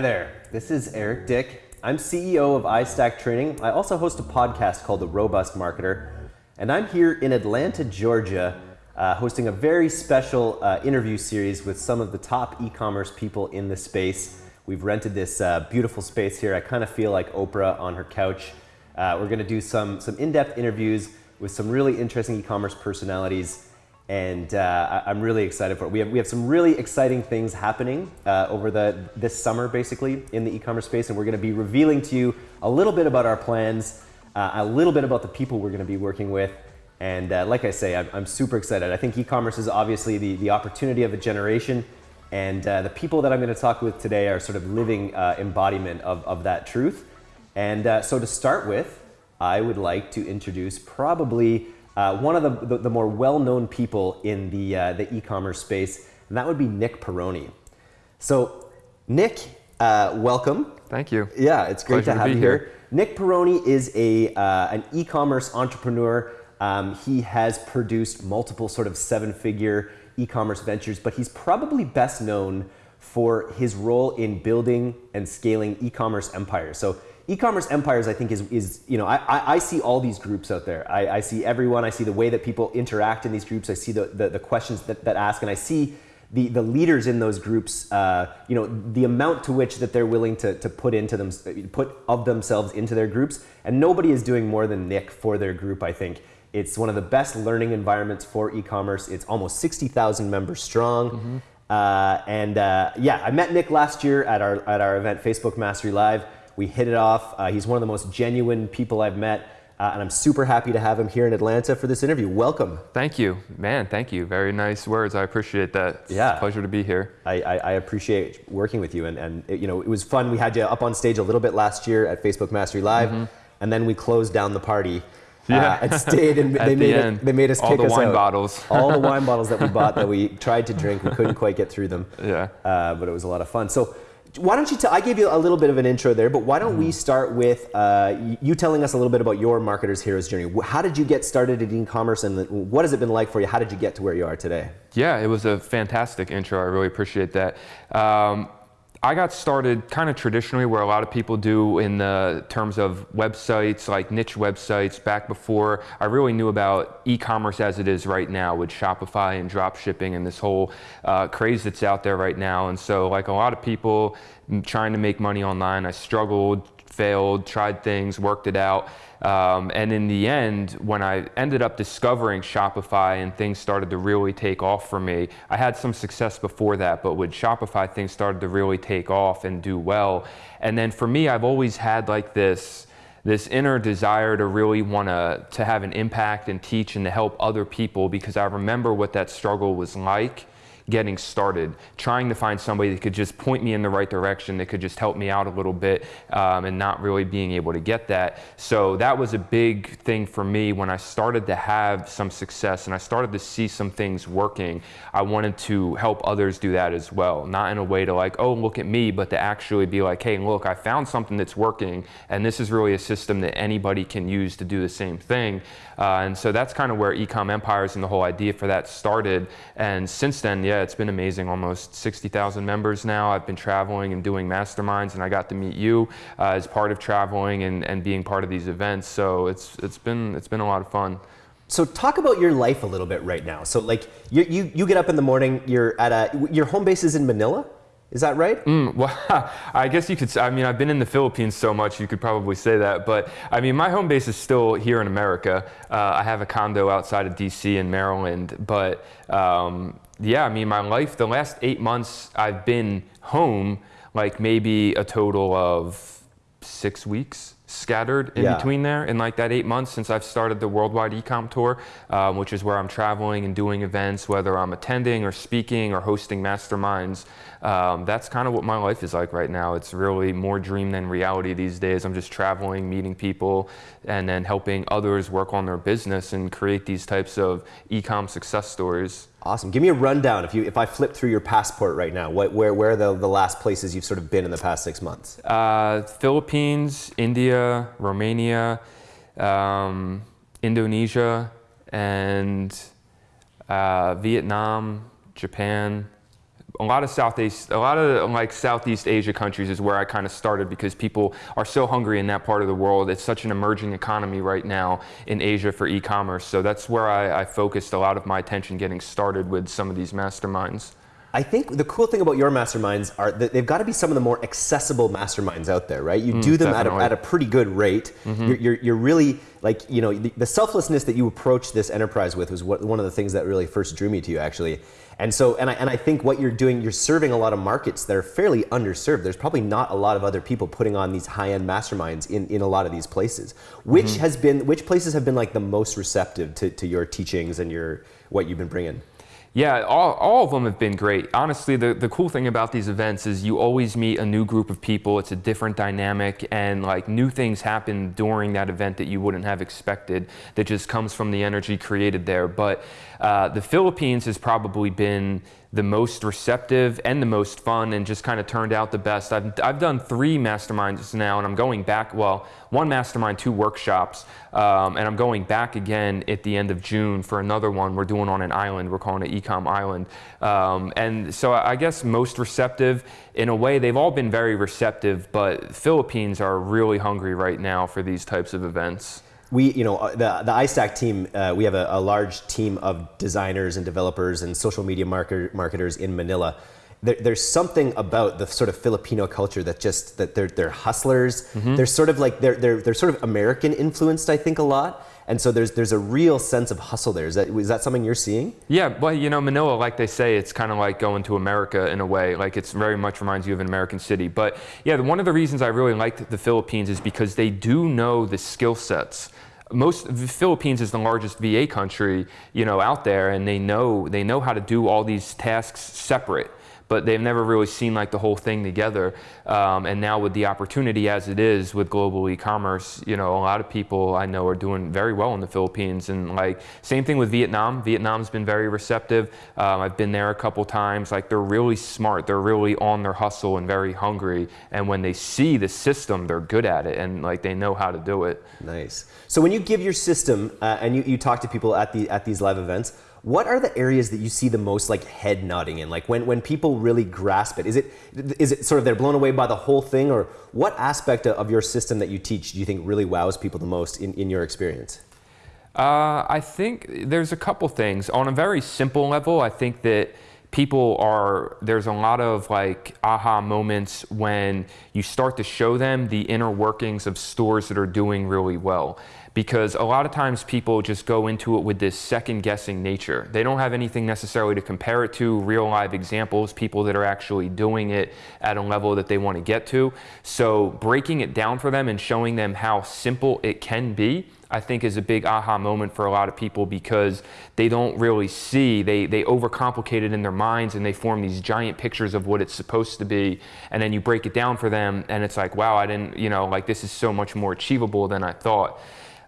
Hi there. This is Eric Dick. I'm CEO of iStack Training. I also host a podcast called The Robust Marketer. And I'm here in Atlanta, Georgia, uh, hosting a very special uh, interview series with some of the top e-commerce people in the space. We've rented this uh, beautiful space here. I kind of feel like Oprah on her couch. Uh, we're going to do some, some in-depth interviews with some really interesting e-commerce personalities and uh, I'm really excited for it. We have, we have some really exciting things happening uh, over the, this summer, basically, in the e-commerce space, and we're gonna be revealing to you a little bit about our plans, uh, a little bit about the people we're gonna be working with, and uh, like I say, I'm, I'm, super excited. I think e-commerce is obviously the, the opportunity of a generation, and uh, the people that I'm gonna talk with today are sort of living uh, embodiment of, of that truth. And so to start with, I would like to introduce probably uh, one of the, the, the more well-known people in the, uh, the e-commerce space, and that would be Nick Peroni. So Nick, uh, welcome. Thank you. Yeah, it's great Pleasure to have to you here. here. Nick Peroni is a, uh, an e-commerce entrepreneur. Um, he has produced multiple sort of seven-figure e-commerce ventures, but he's probably best known for his role in building and scaling e-commerce empires. So e-commerce empires, I think, is, is you know, I, I, see all these groups out there. I, I, see everyone. I see the way that people interact in these groups. I see the, the, the questions that, that ask, and I see the, the leaders in those groups, uh, you know, the amount to which that they're willing to, to put into them, put of themselves into their groups. And nobody is doing more than Nick for their group, I think. It's one of the best learning environments for e-commerce. It's almost 60,000 members strong. Mm -hmm. uh, and uh, yeah, I met Nick last year at our, at our event, Facebook Mastery Live. We hit it off. Uh, he's one of the most genuine people I've met. Uh, and I'm super happy to have him here in Atlanta for this interview. Welcome. Thank you, man. Thank you. Very nice words. I appreciate that. It's yeah, pleasure to be here. I, I, I appreciate working with you, and, and it, you know it was fun. We had you up on stage a little bit last year at Facebook Mastery Live, mm -hmm. and then we closed down the party. Yeah, uh, and stayed, and they made the it, they made us all the wine out. bottles, all the wine bottles that we bought that we tried to drink. We couldn't quite get through them. Yeah, uh, but it was a lot of fun. So why don't you tell, I gave you a little bit of an intro there, but why don't we mm-hmm. start with uh, you telling us a little bit about your Marketer's Heroes journey. How did you get started in e-commerce and what has it been like for you? How did you get to where you are today? Yeah, it was a fantastic intro. I really appreciate that. Um, I got started kind of traditionally where a lot of people do in the terms of websites, like niche websites, back before I really knew about e-commerce as it is right now with Shopify and drop shipping and this whole uh, craze that's out there right now. And so like a lot of people trying to make money online, I struggled, failed, tried things, worked it out. Um, and in the end, when I ended up discovering Shopify and things started to really take off for me, I had some success before that, but with Shopify, things started to really take off and do well. And then for me, I've always had like this, this inner desire to really want to to have an impact and teach and to help other people because I remember what that struggle was like getting started, trying to find somebody that could just point me in the right direction, that could just help me out a little bit, um, and not really being able to get that. So that was a big thing for me when I started to have some success and I started to see some things working. I wanted to help others do that as well, not in a way to like, oh, look at me, but to actually be like, hey, look, I found something that's working, and this is really a system that anybody can use to do the same thing. Uh, and so that's kind of where Ecom Empires and the whole idea for that started. And since then, yeah, it's been amazing. Almost 60,000 members now. I've been traveling and doing masterminds, and I got to meet you uh, as part of traveling and, and being part of these events. So it's, it's, been, it's been a lot of fun. So talk about your life a little bit right now. So like you, you, you get up in the morning, you're at a, your home base is in Manila? Is that right? Mm, well, I guess you could. I mean, I've been in the Philippines so much, you could probably say that. But I mean, my home base is still here in America. Uh, I have a condo outside of D.C. in Maryland. But um, yeah, I mean, my life, the last eight months, I've been home, like maybe a total of six weeks scattered in yeah. between there in like that eight months since I've started the worldwide ecom tour, um, which is where I'm traveling and doing events, whether I'm attending or speaking or hosting masterminds. Um, that's kind of what my life is like right now. It's really more dream than reality these days. I'm just traveling, meeting people, and then helping others work on their business and create these types of e-com success stories. Awesome. Give me a rundown. If you if I flip through your passport right now, what, where where are the, the last places you've sort of been in the past six months? Uh, Philippines, India, Romania, um, Indonesia, and uh, Vietnam, Japan, a lot of Southeast, a lot of like Southeast Asia countries is where I kind of started because people are so hungry in that part of the world. It's such an emerging economy right now in Asia for e-commerce. So that's where I, I focused a lot of my attention getting started with some of these masterminds. I think the cool thing about your masterminds are that they've got to be some of the more accessible masterminds out there, right? You mm, do them at a, at a, pretty good rate. Mm-hmm. You're, you're, you're, really like, you know, the, the, selflessness that you approach this enterprise with was what, one of the things that really first drew me to you, actually. And so, and I, and I think what you're doing, you're serving a lot of markets that are fairly underserved. There's probably not a lot of other people putting on these high-end masterminds in, in a lot of these places. Which mm-hmm. has been, which places have been like the most receptive to, to your teachings and your, what you've been bringing? Yeah, all, all of them have been great. Honestly, the, the cool thing about these events is you always meet a new group of people. It's a different dynamic and like new things happen during that event that you wouldn't have expected that just comes from the energy created there. But uh, the Philippines has probably been the most receptive and the most fun and just kind of turned out the best. I've, I've done three masterminds now and I'm going back, well, one mastermind, two workshops, um, and I'm going back again at the end of June for another one we're doing on an island. We're calling it Ecom Island. Um, and so I guess most receptive, in a way, they've all been very receptive, but Philippines are really hungry right now for these types of events we, you know, uh, the, the iStack team, uh, we have a, a, large team of designers and developers and social media market, marketers in Manila. There, there's something about the sort of Filipino culture that just, that they're, they're hustlers. Mm-hmm. They're sort of like, they're, they're, they're sort of American influenced, I think, a lot. And so there's, there's a real sense of hustle there. Is that, is that something you're seeing? Yeah, well, you know, Manila, like they say, it's kind of like going to America in a way. Like it's very much reminds you of an American city. But yeah, one of the reasons I really liked the Philippines is because they do know the skill sets most the Philippines is the largest VA country, you know, out there, and they know they know how to do all these tasks separate but they've never really seen like the whole thing together. Um, and now with the opportunity as it is with global e-commerce, you know, a lot of people I know are doing very well in the Philippines. And like same thing with Vietnam. Vietnam's been very receptive. Um, I've been there a couple times. Like they're really smart. They're really on their hustle and very hungry. And when they see the system, they're good at it and like they know how to do it. Nice. So when you give your system uh, and you, you talk to people at the at these live events, what are the areas that you see the most like head nodding in? Like when, when people really grasp it, is it, is it sort of they're blown away by the whole thing or what aspect of your system that you teach do you think really wows people the most in, in your experience? Uh, I think there's a couple things. On a very simple level, I think that people are, there's a lot of like aha moments when you start to show them the inner workings of stores that are doing really well because a lot of times people just go into it with this second guessing nature. They don't have anything necessarily to compare it to, real live examples, people that are actually doing it at a level that they want to get to. So breaking it down for them and showing them how simple it can be I think is a big aha moment for a lot of people because they don't really see, they, they overcomplicate it in their minds and they form these giant pictures of what it's supposed to be. And then you break it down for them and it's like, wow, I didn't, you know, like this is so much more achievable than I thought.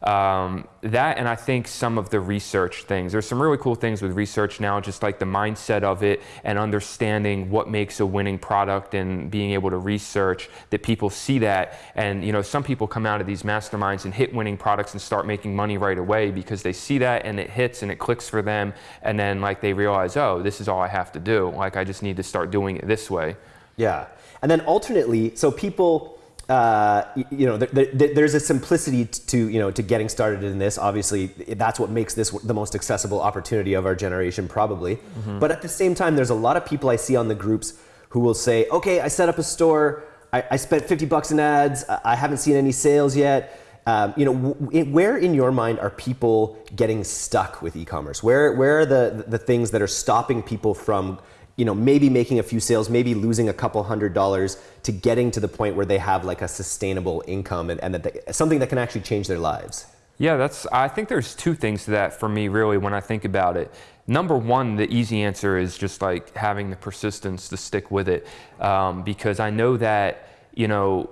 Um, that and I think some of the research things. There's some really cool things with research now, just like the mindset of it and understanding what makes a winning product and being able to research that people see that. And you know, some people come out of these masterminds and hit winning products and start making money right away because they see that and it hits and it clicks for them. And then like they realize, oh, this is all I have to do. Like I just need to start doing it this way. Yeah. And then alternately, so people uh, you know, there's a simplicity to you know to getting started in this. Obviously, that's what makes this the most accessible opportunity of our generation, probably. Mm-hmm. But at the same time, there's a lot of people I see on the groups who will say, "Okay, I set up a store. I, I spent 50 bucks in ads. I haven't seen any sales yet." Um, you know, where in your mind are people getting stuck with e-commerce? Where where are the the things that are stopping people from you know, maybe making a few sales, maybe losing a couple hundred dollars to getting to the point where they have like a sustainable income and, and that they, something that can actually change their lives? Yeah, that's. I think there's two things to that for me, really, when I think about it. Number one, the easy answer is just like having the persistence to stick with it, um, because I know that you know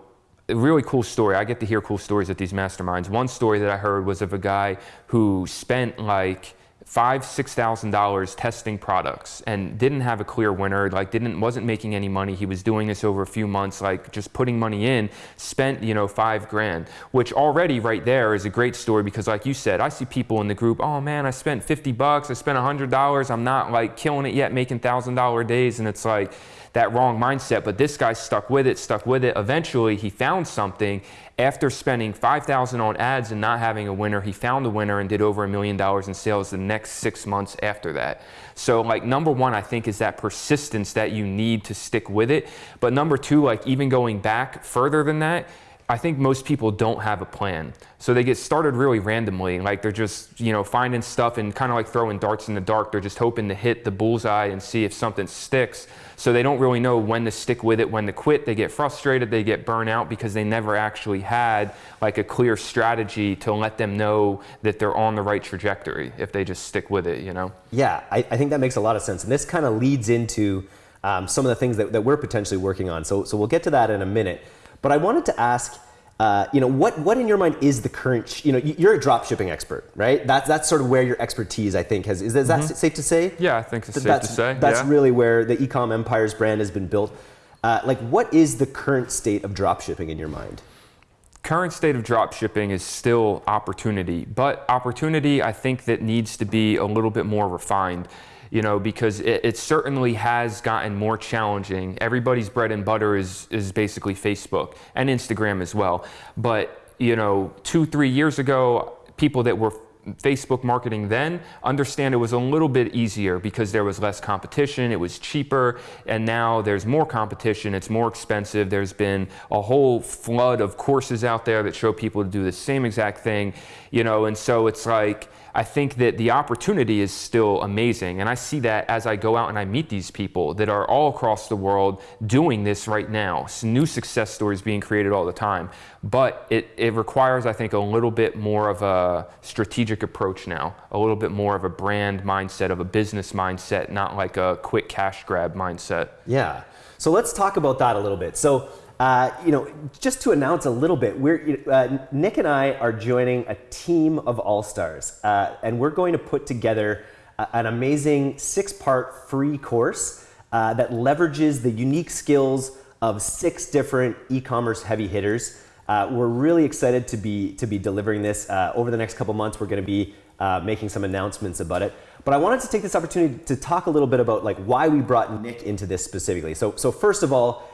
a really cool story. I get to hear cool stories at these masterminds. One story that I heard was of a guy who spent like five six thousand dollars testing products and didn't have a clear winner like didn't wasn't making any money. He was doing this over a few months like just putting money in spent you know five grand which already right there is a great story because like you said i see people in the group oh man i spent 50 bucks i spent a $100 i'm not like killing it yet making thousand dollar days. And it's like that wrong mindset. But this guy stuck with it, stuck with it. Eventually, he found something. After spending 5000 on ads and not having a winner, he found a winner and did over a million dollars in sales the next six months after that. So, like, number one, I think is that persistence that you need to stick with it. But number two, like, even going back further than that, I think most people don't have a plan. So they get started really randomly. Like they're just, you know, finding stuff and kind of like throwing darts in the dark. They're just hoping to hit the bullseye and see if something sticks. So they don't really know when to stick with it, when to quit. They get frustrated, they get burnt out because they never actually had like a clear strategy to let them know that they're on the right trajectory if they just stick with it, you know? Yeah, I, I think that makes a lot of sense. And this kind of leads into um, some of the things that, that we're potentially working on. So, so we'll get to that in a minute. But I wanted to ask, uh, you know, what, what in your mind is the current, you know, you're a drop shipping expert, right? That's, that's sort of where your expertise, I think, has, is, is that mm-hmm. safe to say? Yeah, I think it's safe that's, to say. That's yeah. really where the Ecom Empire's brand has been built. Uh, like, what is the current state of drop shipping in your mind? Current state of drop shipping is still opportunity, but opportunity I think that needs to be a little bit more refined you know, because it, it, certainly has gotten more challenging. Everybody's bread and butter is, is basically Facebook and Instagram as well. But, you know, two, three years ago, people that were Facebook marketing then understand it was a little bit easier because there was less competition, it was cheaper, and now there's more competition, it's more expensive. There's been a whole flood of courses out there that show people to do the same exact thing, you know, and so it's like, I think that the opportunity is still amazing. And I see that as I go out and I meet these people that are all across the world doing this right now. new success stories being created all the time. But it, it requires, I think, a little bit more of a strategic approach now, a little bit more of a brand mindset, of a business mindset, not like a quick cash grab mindset. Yeah. So let's talk about that a little bit. So uh, you know, just to announce a little bit, we're, uh, Nick and I are joining a team of all stars, uh, and we're going to put together a, an amazing six part free course uh, that leverages the unique skills of six different e commerce heavy hitters. Uh, we're really excited to be, to be delivering this. over the next couple months, we're going to be making some announcements about it. But I wanted to take this opportunity to talk a little bit about like why we brought Nick into this specifically. So, so first of all,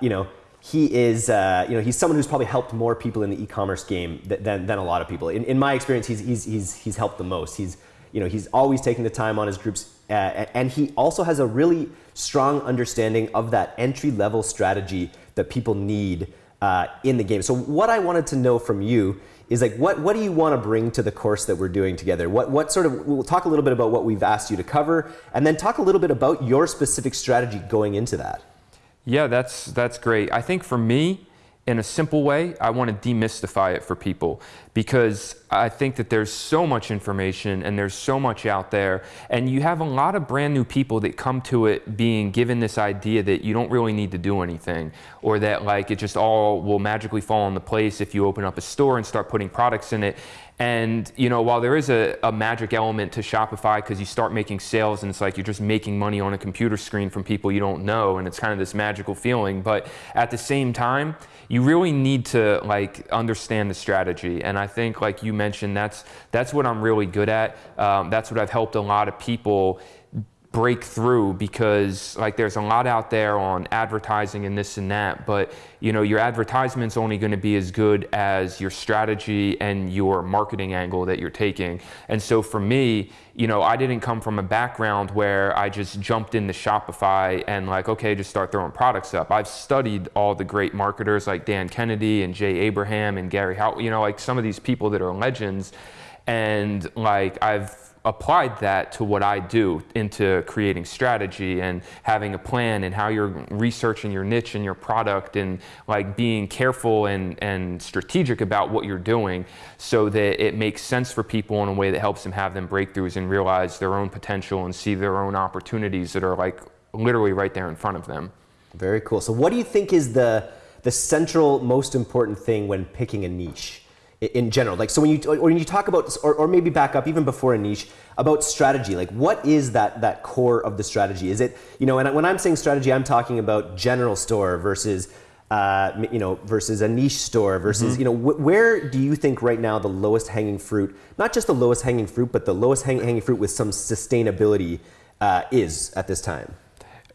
you know, he is, uh, you know, he's someone who's probably helped more people in the e-commerce game than, than a lot of people. In, in my experience, he's, he's, he's, he's helped the most. He's, you know, he's always taking the time on his groups, uh, and he also has a really strong understanding of that entry level strategy that people need uh, in the game. So what I wanted to know from you is like, what, what do you want to bring to the course that we're doing together? What, what sort of, we'll talk a little bit about what we've asked you to cover, and then talk a little bit about your specific strategy going into that. Yeah, that's that's great. I think for me, in a simple way, I want to demystify it for people because I think that there's so much information and there's so much out there. And you have a lot of brand new people that come to it being given this idea that you don't really need to do anything or that like it just all will magically fall into place if you open up a store and start putting products in it. And you know, while there is a, a magic element to Shopify because you start making sales and it's like you're just making money on a computer screen from people you don't know, and it's kind of this magical feeling. But at the same time, you really need to like understand the strategy. And I think, like you mentioned, that's that's what I'm really good at. Um, that's what I've helped a lot of people break through because like there's a lot out there on advertising and this and that but you know your advertisement's only going to be as good as your strategy and your marketing angle that you're taking. And so for me you know i didn't come from a background where i just jumped into shopify and like okay just start throwing products up. I've studied all the great marketers like dan kennedy and jay abraham and gary halbert you know like some of these people that are legends. And like i've applied that to what I do into creating strategy and having a plan and how you're researching your niche and your product and like being careful and, and strategic about what you're doing so that it makes sense for people in a way that helps them have them breakthroughs and realize their own potential and see their own opportunities that are like literally right there in front of them. Very cool. So what do you think is the the central most important thing when picking a niche? In general? Like, so when you or when you talk about, or, or maybe back up even before a niche about strategy, like what is that that core of the strategy? Is it you know, and when I'm saying strategy, I'm talking about general store versus uh, you know versus a niche store versus mm-hmm. you know wh- where do you think right now the lowest hanging fruit, not just the lowest hanging fruit, but the lowest hang- hanging fruit with some sustainability uh, is at this time?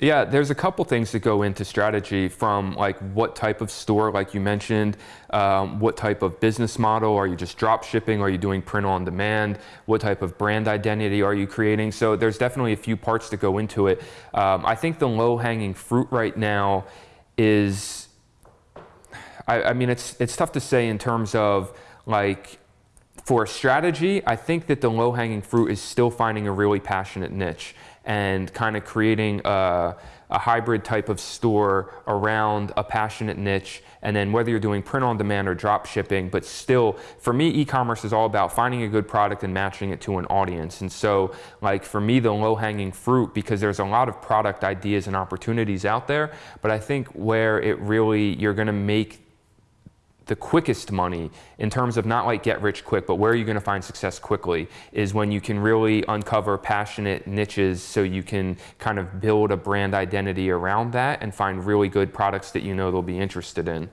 Yeah, there's a couple things that go into strategy from like what type of store, like you mentioned, um, what type of business model, are you just drop shipping, are you doing print on demand, what type of brand identity are you creating? So there's definitely a few parts that go into it. Um, I think the low hanging fruit right now is, I, I mean, it's, it's tough to say in terms of like, for strategy, I think that the low hanging fruit is still finding a really passionate niche and kind of creating a, a, hybrid type of store around a passionate niche. And then whether you're doing print on demand or drop shipping, but still, for me, e-commerce is all about finding a good product and matching it to an audience. And so, like for me, the low-hanging fruit, because there's a lot of product ideas and opportunities out there, but I think where it really you're going to make the quickest money in terms of not like get rich quick, but where are you going to find success quickly is when you can really uncover passionate niches so you can kind of build a brand identity around that and find really good products that you know they'll be interested in.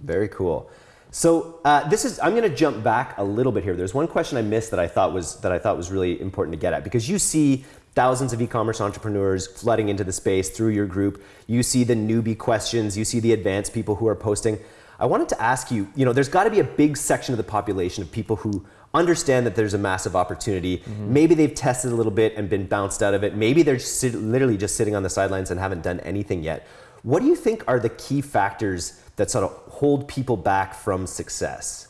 Very cool. So uh, this is I'm going to jump back a little bit here. There's one question I missed that I thought was that I thought was really important to get at because you see thousands of e-commerce entrepreneurs flooding into the space through your group. You see the newbie questions, you see the advanced people who are posting. I wanted to ask you, you know, there's got to be a big section of the population of people who understand that there's a massive opportunity. Mm-hmm. Maybe they've tested a little bit and been bounced out of it. Maybe they're sit- literally just sitting on the sidelines and haven't done anything yet. What do you think are the key factors that sort of hold people back from success?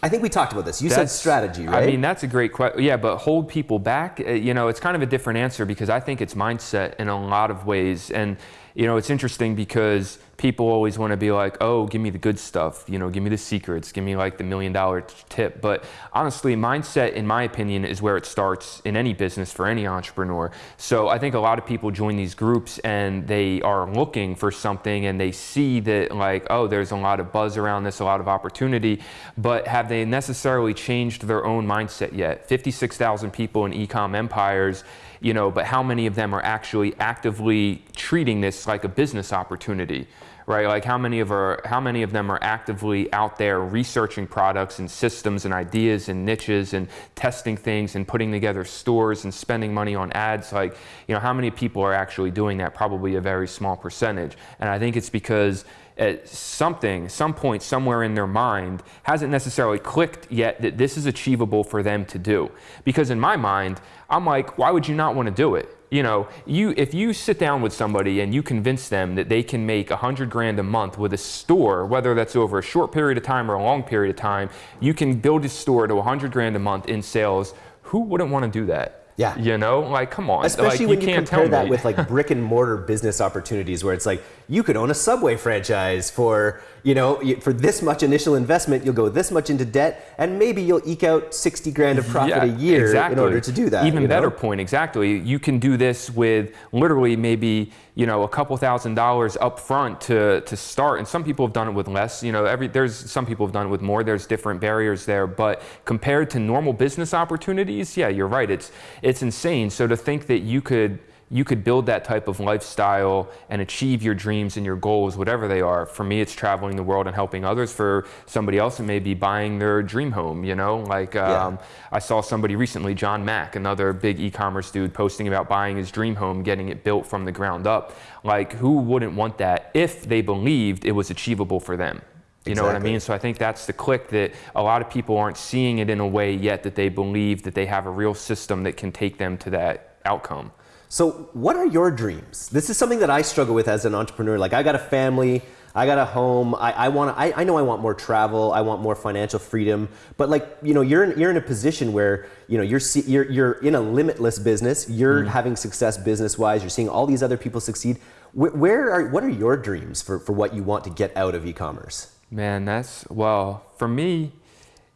I think we talked about this. You that's, said strategy, right? I mean, that's a great question. Yeah, but hold people back, uh, you know, it's kind of a different answer because I think it's mindset in a lot of ways. And, you know, it's interesting because people always want to be like, oh, give me the good stuff, you know, give me the secrets, give me like the million dollar tip. But honestly, mindset, in my opinion, is where it starts in any business for any entrepreneur. So I think a lot of people join these groups and they are looking for something and they see that, like, oh, there's a lot of buzz around this, a lot of opportunity, but have they necessarily changed their own mindset yet? 56,000 people in ecom empires you know, but how many of them are actually actively treating this like a business opportunity? Right? Like how many of our, how many of them are actively out there researching products and systems and ideas and niches and testing things and putting together stores and spending money on ads? Like, you know, how many people are actually doing that? Probably a very small percentage. And I think it's because at something, some point, somewhere in their mind, hasn't necessarily clicked yet that this is achievable for them to do. Because in my mind, I'm like, why would you not want to do it? You know, you if you sit down with somebody and you convince them that they can make a hundred grand a month with a store, whether that's over a short period of time or a long period of time, you can build a store to a hundred grand a month in sales. Who wouldn't want to do that? Yeah. You know, like, come on. Especially like, when you, you compare that with like brick and mortar business opportunities where it's like you could own a Subway franchise for, you know, for this much initial investment, you'll go this much into debt and maybe you'll eke out 60 grand of profit yeah, a year exactly. in order to do that. Even better know? point, exactly. You can do this with literally maybe, you know, a couple thousand dollars up front to, to start. And some people have done it with less. You know, every there's some people have done it with more. There's different barriers there. But compared to normal business opportunities, yeah, you're right. It's it's insane. So to think that you could you could build that type of lifestyle and achieve your dreams and your goals, whatever they are. For me, it's traveling the world and helping others. For somebody else, it may be buying their dream home, you know? Like, um, yeah. I saw somebody recently, John Mack, another big e commerce dude, posting about buying his dream home, getting it built from the ground up. Like, who wouldn't want that if they believed it was achievable for them? You exactly. know what I mean? So I think that's the click that a lot of people aren't seeing it in a way yet that they believe that they have a real system that can take them to that outcome. So, what are your dreams? This is something that I struggle with as an entrepreneur. Like, I got a family, I got a home. I, I want. I, I know I want more travel. I want more financial freedom. But like, you know, you're in, you're in a position where you know you're you're you're in a limitless business. You're mm. having success business wise. You're seeing all these other people succeed. Where, where are what are your dreams for for what you want to get out of e-commerce? Man, that's well for me.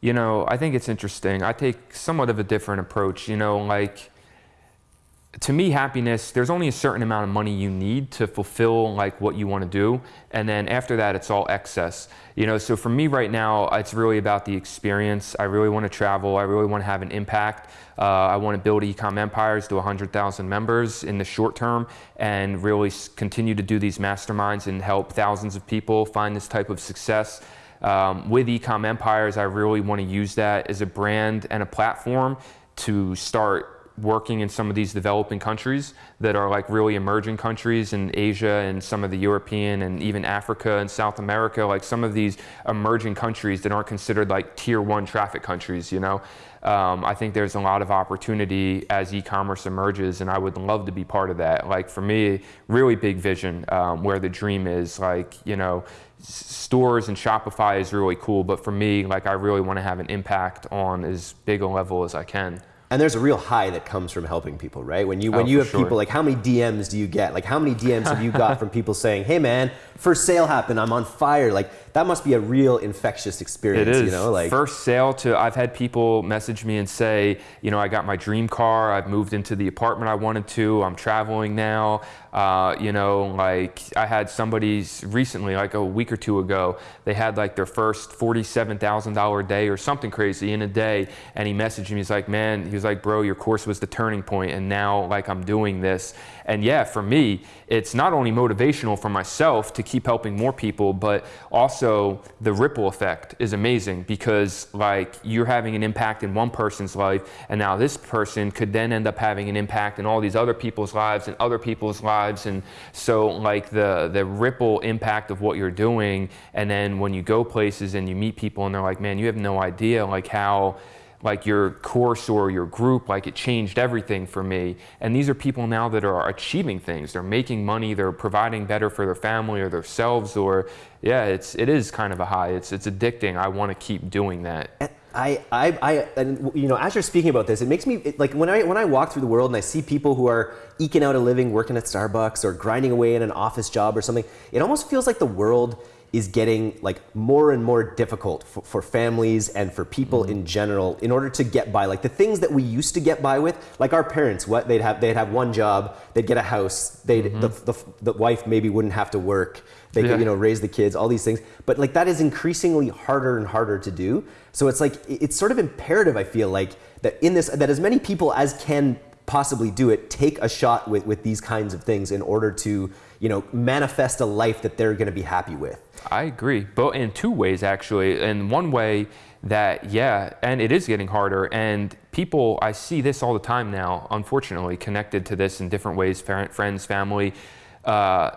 You know, I think it's interesting. I take somewhat of a different approach. You know, like to me happiness there's only a certain amount of money you need to fulfill like what you want to do and then after that it's all excess. You know so for me right now it's really about the experience. I really want to travel. I really want to have an impact. Uh, i want to build ecom empires to 100000 members in the short term and really continue to do these masterminds and help thousands of people find this type of success. Um, with ecom empires i really want to use that as a brand and a platform to start working in some of these developing countries that are like really emerging countries in Asia and some of the European and even Africa and South America, like some of these emerging countries that aren't considered like tier one traffic countries, you know. Um, I think there's a lot of opportunity as e-commerce emerges, and I would love to be part of that. Like for me, really big vision um, where the dream is. Like you know, stores and Shopify is really cool, but for me, like I really want to have an impact on as big a level as I can and there's a real high that comes from helping people, right? When you when oh, you have sure. people like how many DMs do you get? Like how many DMs have you got from people saying, "Hey man, first sale happened, I'm on fire." Like that must be a real infectious experience, it is. you know, like first sale to I've had people message me and say, you know, I got my dream car, I've moved into the apartment I wanted to, I'm traveling now. Uh, you know, like I had somebody recently, like a week or two ago, they had like their first $47,000 day or something crazy in a day. And he messaged me, he's like, man, he was like, bro, your course was the turning point and now like I'm doing this. And yeah, for me, it's not only motivational for myself to keep helping more people, but also the ripple effect is amazing because like you're having an impact in one person's life and now this person could then end up having an impact in all these other people's lives and other people's lives. And so like the, the ripple impact of what you're doing. And then when you go places and you meet people and they're like, man, you have no idea like how, like your course or your group, like it changed everything for me. And these are people now that are achieving things. They're making money, they're providing better for their family or themselves, or yeah, it's it is kind of a high. It's it's addicting. I want to keep doing that. I, I, I, and you know, as you're speaking about this, it makes me it, like when I when I walk through the world and I see people who are eking out a living, working at Starbucks or grinding away in an office job or something. It almost feels like the world is getting like more and more difficult for, for families and for people mm-hmm. in general in order to get by like the things that we used to get by with like our parents what they'd have they'd have one job they'd get a house they'd mm-hmm. the, the, the, wife maybe wouldn't have to work they yeah. could you know raise the kids all these things but like that is increasingly harder and harder to do so it's like it's sort of imperative i feel like that in this that as many people as can possibly do it take a shot with with these kinds of things in order to you know manifest a life that they're going to be happy with I agree, but in two ways actually. In one way that yeah, and it is getting harder, and people I see this all the time now. Unfortunately, connected to this in different ways, friends, family. Uh,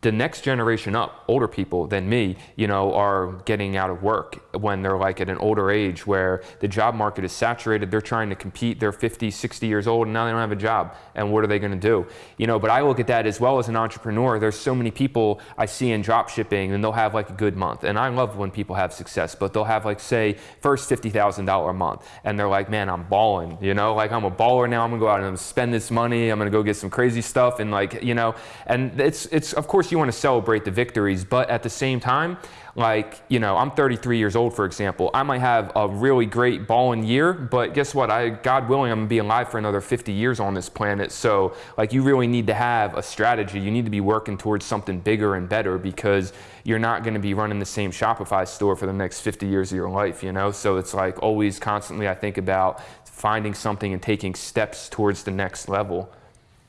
the next generation up, older people than me, you know, are getting out of work when they're like at an older age where the job market is saturated. They're trying to compete. They're 50, 60 years old and now they don't have a job. And what are they going to do? You know, but I look at that as well as an entrepreneur. There's so many people I see in drop shipping and they'll have like a good month. And I love when people have success, but they'll have like, say, first $50,000 a month. And they're like, man, I'm balling, you know, like I'm a baller now. I'm going to go out and spend this money. I'm going to go get some crazy stuff. And like, you know, and it's, it's, of course, you want to celebrate the victories, but at the same time, like, you know, I'm 33 years old, for example. I might have a really great balling year, but guess what? I, God willing, I'm gonna be alive for another 50 years on this planet. So, like, you really need to have a strategy. You need to be working towards something bigger and better because you're not gonna be running the same Shopify store for the next 50 years of your life, you know? So it's like always constantly I think about finding something and taking steps towards the next level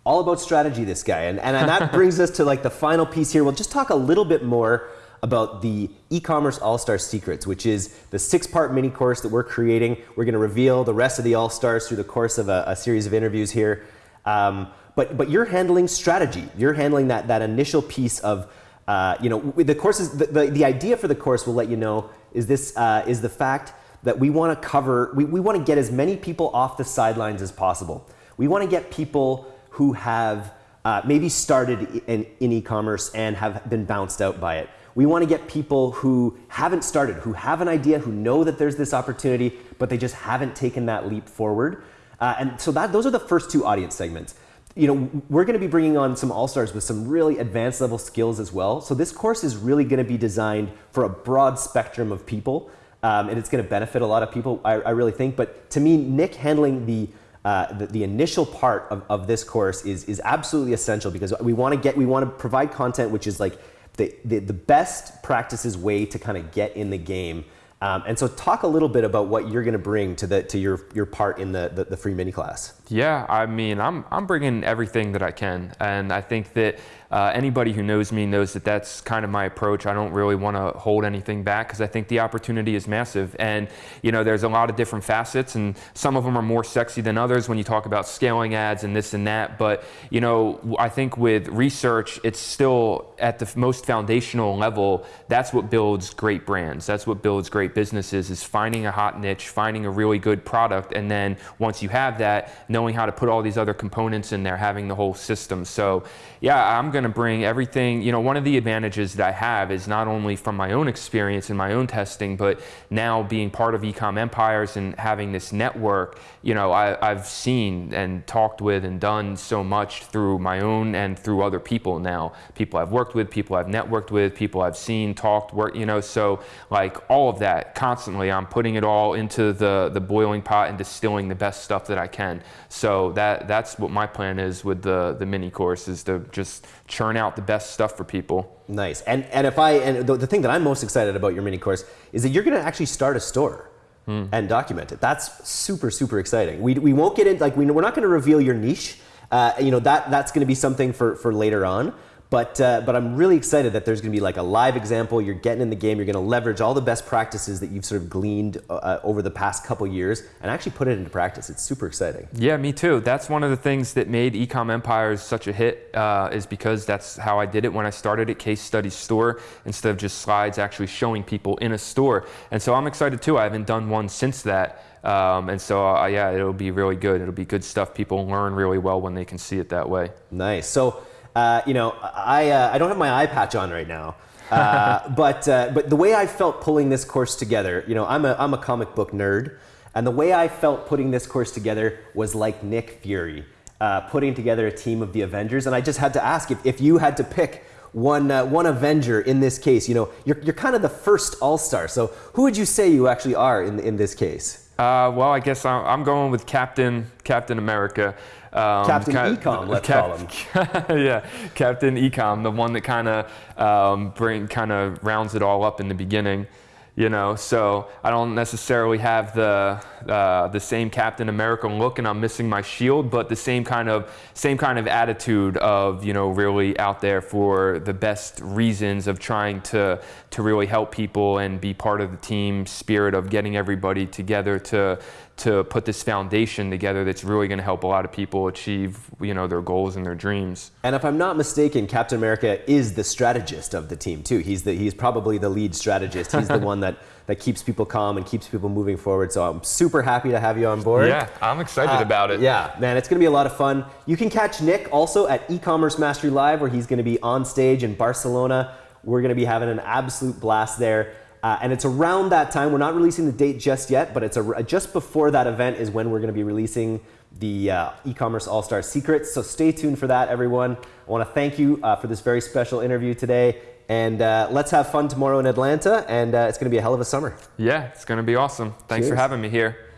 all about strategy, this guy. And, and, and that brings us to like the final piece here. We'll just talk a little bit more about the e-commerce all-star secrets, which is the six-part mini course that we're creating. We're gonna reveal the rest of the all-stars through the course of a, a series of interviews here. Um, but, but you're handling strategy. You're handling that, that initial piece of, uh, you know, the course is, the, the, the, idea for the course will let you know is this, uh, is the fact that we wanna cover, we, we wanna get as many people off the sidelines as possible. We wanna get people who have uh, maybe started in, in e-commerce and have been bounced out by it. We want to get people who haven't started, who have an idea, who know that there's this opportunity, but they just haven't taken that leap forward. Uh, and so that those are the first two audience segments. You know, we're going to be bringing on some all-stars with some really advanced level skills as well. So this course is really going to be designed for a broad spectrum of people, um, and it's going to benefit a lot of people, I, I really think. But to me, Nick handling the uh, the, the, initial part of, of this course is, is absolutely essential because we want to get we want to provide content which is like the, the, the best practices way to kind of get in the game um, and so talk a little bit about what you're going to bring to the to your your part in the, the, the free mini class. Yeah, I mean, I'm I'm bringing everything that I can, and I think that uh, anybody who knows me knows that that's kind of my approach. I don't really want to hold anything back because I think the opportunity is massive. And, you know, there's a lot of different facets, and some of them are more sexy than others when you talk about scaling ads and this and that. But, you know, I think with research, it's still at the most foundational level. That's what builds great brands. That's what builds great businesses is finding a hot niche, finding a really good product. And then once you have that, knowing how to put all these other components in there, having the whole system. So, yeah, I'm going going to bring everything, you know, one of the advantages that I have is not only from my own experience and my own testing, but now being part of Ecom Empires and having this network, you know, I, have seen and talked with and done so much through my own and through other people now. People I've worked with, people I've networked with, people I've seen, talked, work, you know, so like all of that constantly, I'm putting it all into the, the boiling pot and distilling the best stuff that I can. So that, that's what my plan is with the, the mini course is to just churn out the best stuff for people. Nice. And and if I and the, the thing that I'm most excited about your mini course is that you're going to actually start a store hmm. and document it. That's super super exciting. We we won't get in like we, we're not going to reveal your niche. Uh, you know that that's going to be something for for later on. But, uh, but I'm really excited that there's going to be like a live example. You're getting in the game. You're going to leverage all the best practices that you've sort of gleaned uh, uh, over the past couple years and actually put it into practice. It's super exciting. Yeah, me too. That's one of the things that made Ecom Empires such a hit uh, is because that's how I did it when I started at Case Study Store instead of just slides actually showing people in a store. And so I'm excited too. I haven't done one since that. Um, and so, uh, yeah, it'll be really good. It'll be good stuff. People learn really well when they can see it that way. Nice. So, uh, you know, I, uh, I don't have my eye patch on right now. Uh, but, uh, but the way I felt pulling this course together, you know, I'm a, I'm a comic book nerd. And the way I felt putting this course together was like Nick Fury uh, putting together a team of the Avengers. And I just had to ask if, if you had to pick one, uh, one Avenger in this case, you know, you're, you're kind of the first all-star. So who would you say you actually are in, in this case? Uh, well, I guess I'm going with Captain Captain America. Um, Captain Ecom, let's Cap- call him. yeah, Captain Ecom, the one that kind of um, bring kind of rounds it all up in the beginning you know so i don't necessarily have the uh, the same captain america look and i'm missing my shield but the same kind of same kind of attitude of you know really out there for the best reasons of trying to to really help people and be part of the team spirit of getting everybody together to to put this foundation together that's really going to help a lot of people achieve you know their goals and their dreams. And if I'm not mistaken, Captain America is the strategist of the team too. He's the he's probably the lead strategist. He's the one that that keeps people calm and keeps people moving forward. So I'm super happy to have you on board. Yeah, I'm excited uh, about it. Yeah, man, it's going to be a lot of fun. You can catch Nick also at e-commerce mastery live where he's going to be on stage in Barcelona. We're going to be having an absolute blast there. Uh, and it's around that time. We're not releasing the date just yet, but it's a, just before that event is when we're going to be releasing the uh, e-commerce all-star secrets. So stay tuned for that, everyone. I want to thank you uh, for this very special interview today. And uh, let's have fun tomorrow in Atlanta. And uh, it's going to be a hell of a summer. Yeah, it's going to be awesome. Thanks Cheers. for having me here.